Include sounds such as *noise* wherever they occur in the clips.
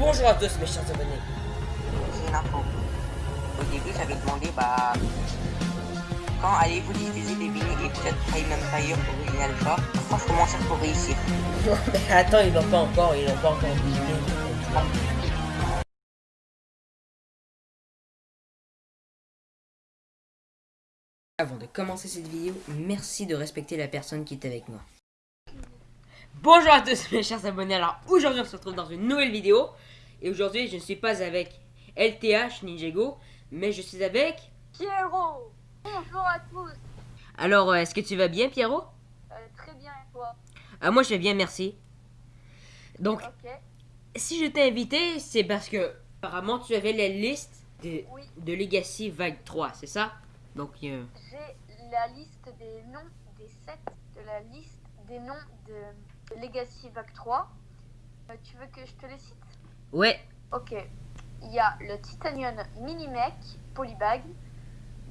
Bonjour à tous mes chers abonnés. J'ai une info. Au début, j'avais demandé, bah, quand allez-vous diffuser des vidéos épisodes Prime Empire Original Alpha? Franchement, ça pour réussir? *laughs* Mais attends, ils l'ont pas encore, ils l'ont pas encore publié. Avant de commencer cette vidéo, merci de respecter la personne qui est avec moi. Bonjour à tous mes chers abonnés, alors aujourd'hui on se retrouve dans une nouvelle vidéo. Et aujourd'hui je ne suis pas avec LTH Ninjago, mais je suis avec... Pierrot. Bonjour à tous. Alors euh, est-ce que tu vas bien Pierrot? Euh, Très bien et toi? Ah, Moi je vais bien merci. Donc si je t'ai invité c'est parce que apparemment tu avais la liste de, Oui. de Legacy Vague 3, c'est ça? Donc euh, J'ai la liste des noms des sets de la liste des noms de Legacy Vague 3. Euh, tu veux que je te les cite? Ouais, Ok. Il y a le Titanium Minimech Polybag,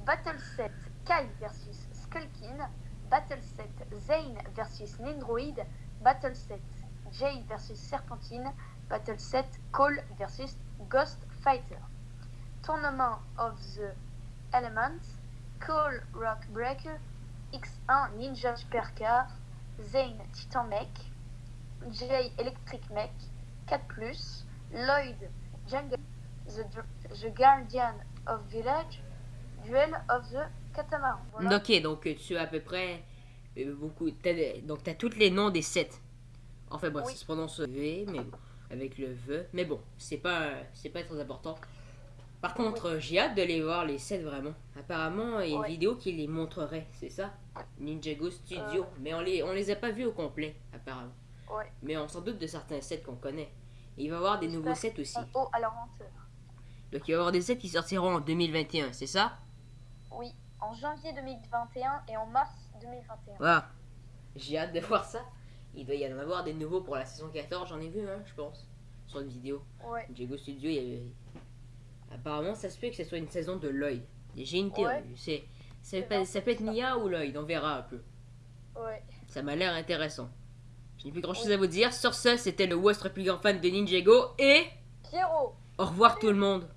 Battle Set Kai versus Skullkin, Battle Set Zane versus Nindroid, Battle Set Jay versus Serpentine, Battle Set Cole versus Ghost Fighter. Tournament of the Elements, Cole Rock Breaker, X1 Ninja Supercar, Zane Titan Mech, Jay Electric Mech, 4+, Lloyd Jungle, the, Guardian of Village, Duel of the Catamaran. Voilà. ok, donc euh, tu as à peu près euh, beaucoup... donc tu as tous les noms des sets. Enfin bon, Oui. ça se prononce V, mais bon, avec le V. Mais bon, c'est pas, c'est pas très important. Par contre, j'ai hâte de les voir, les sets vraiment. Apparemment, il y a une vidéo qui les montrerait, c'est ça? Ninjago Studio. Euh. Mais on les, on les a pas vus au complet, apparemment. Ouais. Mais on s'en doute de certains sets qu'on connaît. Et il va y avoir des nouveaux sets aussi. Haut à la lenteur. Donc il va y avoir des sets qui sortiront en 2021, c'est ça? Oui, en janvier 2021 et en mars 2021. Voilà. J'ai hâte de voir ça. Il doit y en avoir des nouveaux pour la saison 14, j'en ai vu un, je pense, sur une vidéo. Ouais. Diego Studio, il y avait... Apparemment, ça se peut que ce soit une saison de Lloyd. J'ai une théorie. Ouais. C'est, ça, peut, vrai, ça peut être. Nia ou Lloyd, on verra un peu. Ouais. Ça m'a l'air intéressant. Je n'ai plus grand chose à vous dire. Sur ce, c'était le votre plus grand fan de Ninjago et Pierrot au revoir tout le monde.